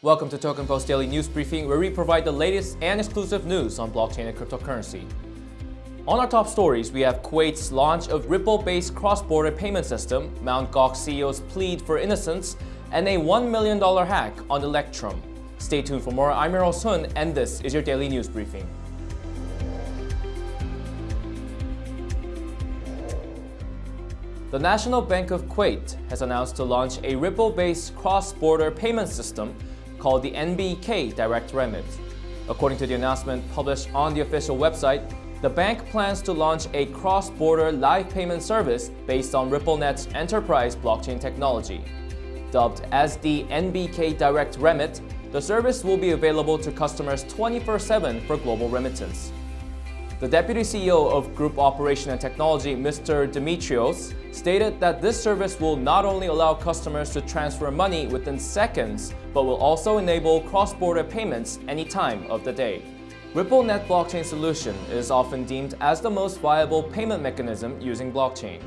Welcome to Token Post Daily News Briefing, where we provide the latest and exclusive news on blockchain and cryptocurrency. On our top stories, we have Kuwait's launch of Ripple-based cross-border payment system, Mt. Gox CEO's plead for innocence, and a $1 million hack on Electrum. Stay tuned for more. I'm Earl Sun, and this is your Daily News Briefing. The National Bank of Kuwait has announced to launch a Ripple-based cross-border payment system called the NBK Direct Remit. According to the announcement published on the official website, the bank plans to launch a cross-border live payment service based on RippleNet's enterprise blockchain technology. Dubbed as the NBK Direct Remit, the service will be available to customers 24-7 for global remittance. The Deputy CEO of Group Operation and Technology, Mr. Dimitrios, stated that this service will not only allow customers to transfer money within seconds, but will also enable cross-border payments any time of the day. RippleNet blockchain solution is often deemed as the most viable payment mechanism using blockchain.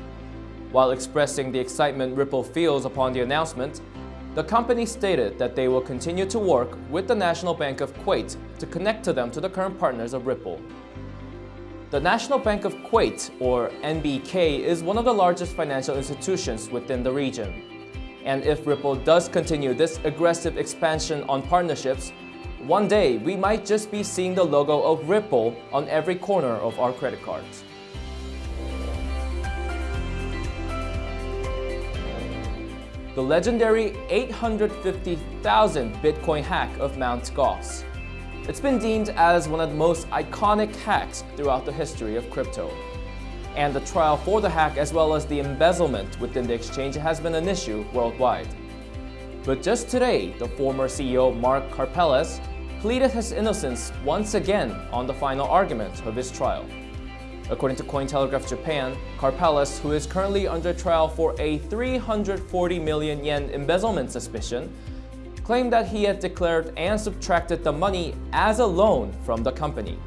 While expressing the excitement Ripple feels upon the announcement, the company stated that they will continue to work with the National Bank of Kuwait to connect to them to the current partners of Ripple. The National Bank of Kuwait, or NBK, is one of the largest financial institutions within the region. And if Ripple does continue this aggressive expansion on partnerships, one day we might just be seeing the logo of Ripple on every corner of our credit cards. The legendary 850,000 Bitcoin hack of Mt. Gox. It's been deemed as one of the most iconic hacks throughout the history of crypto. And the trial for the hack as well as the embezzlement within the exchange has been an issue worldwide. But just today, the former CEO Mark Karpelès pleaded his innocence once again on the final argument of his trial. According to Cointelegraph Japan, Karpelès, who is currently under trial for a 340 million yen embezzlement suspicion, claimed that he had declared and subtracted the money as a loan from the company.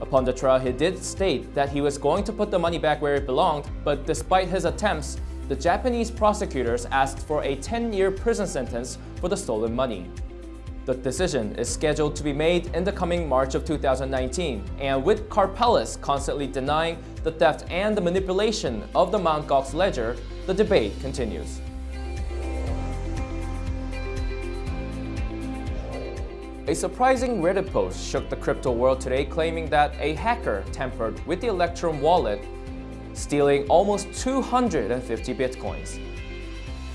Upon the trial, he did state that he was going to put the money back where it belonged, but despite his attempts, the Japanese prosecutors asked for a 10-year prison sentence for the stolen money. The decision is scheduled to be made in the coming March of 2019, and with Karpelès constantly denying the theft and the manipulation of the Mt. Gox ledger, the debate continues. A surprising Reddit post shook the crypto world today claiming that a hacker tampered with the Electrum wallet, stealing almost 250 bitcoins.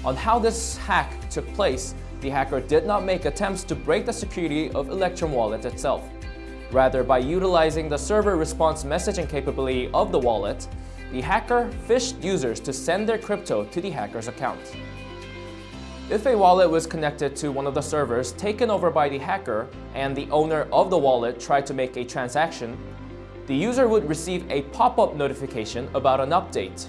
On how this hack took place, the hacker did not make attempts to break the security of Electrum wallet itself. Rather, by utilizing the server response messaging capability of the wallet, the hacker phished users to send their crypto to the hacker's account. If a wallet was connected to one of the servers taken over by the hacker and the owner of the wallet tried to make a transaction, the user would receive a pop-up notification about an update.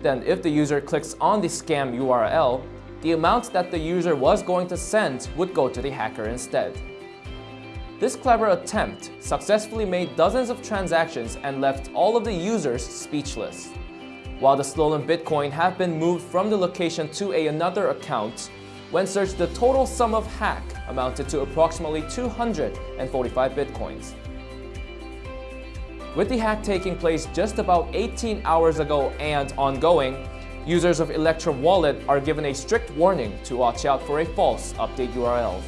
Then if the user clicks on the scam URL, the amount that the user was going to send would go to the hacker instead. This clever attempt successfully made dozens of transactions and left all of the users speechless. While the stolen Bitcoin have been moved from the location to a another account, when searched the total sum of hack amounted to approximately 245 Bitcoins. With the hack taking place just about 18 hours ago and ongoing, users of Electrum Wallet are given a strict warning to watch out for a false update URL.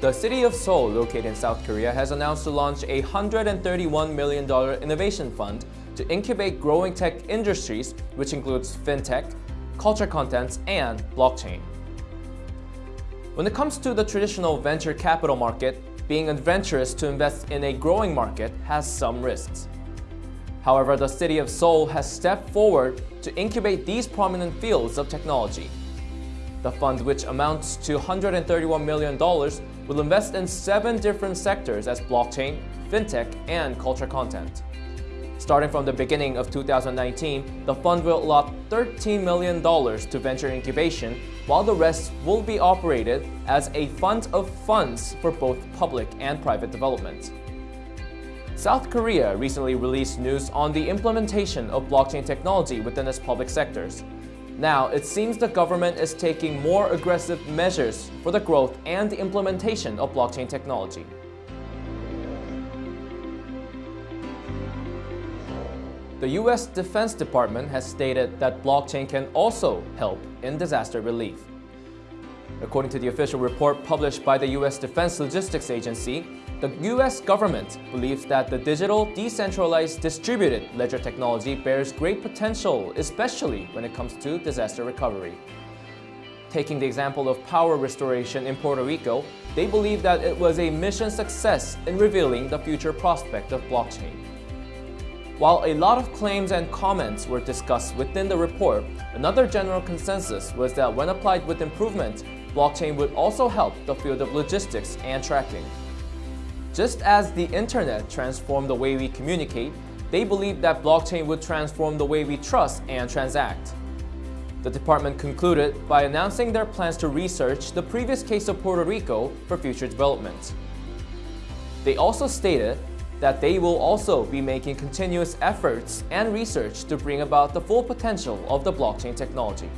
The city of Seoul, located in South Korea, has announced to launch a $131 million innovation fund to incubate growing tech industries, which includes fintech, culture contents, and blockchain. When it comes to the traditional venture capital market, being adventurous to invest in a growing market has some risks. However, the city of Seoul has stepped forward to incubate these prominent fields of technology. The fund, which amounts to $131 million, will invest in seven different sectors as blockchain, fintech, and culture content. Starting from the beginning of 2019, the fund will allot $13 million to venture incubation, while the rest will be operated as a fund of funds for both public and private development. South Korea recently released news on the implementation of blockchain technology within its public sectors. Now, it seems the government is taking more aggressive measures for the growth and implementation of blockchain technology. The U.S. Defense Department has stated that blockchain can also help in disaster relief. According to the official report published by the U.S. Defense Logistics Agency, the U.S. government believes that the digital, decentralized, distributed ledger technology bears great potential, especially when it comes to disaster recovery. Taking the example of power restoration in Puerto Rico, they believe that it was a mission success in revealing the future prospect of blockchain. While a lot of claims and comments were discussed within the report, another general consensus was that when applied with improvement, blockchain would also help the field of logistics and tracking. Just as the internet transformed the way we communicate, they believe that blockchain would transform the way we trust and transact. The department concluded by announcing their plans to research the previous case of Puerto Rico for future development. They also stated that they will also be making continuous efforts and research to bring about the full potential of the blockchain technology.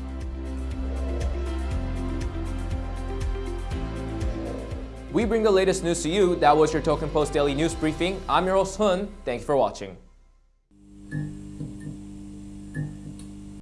We bring the latest news to you. That was your Token Post Daily News Briefing. I'm your host Hun. Thank you for watching.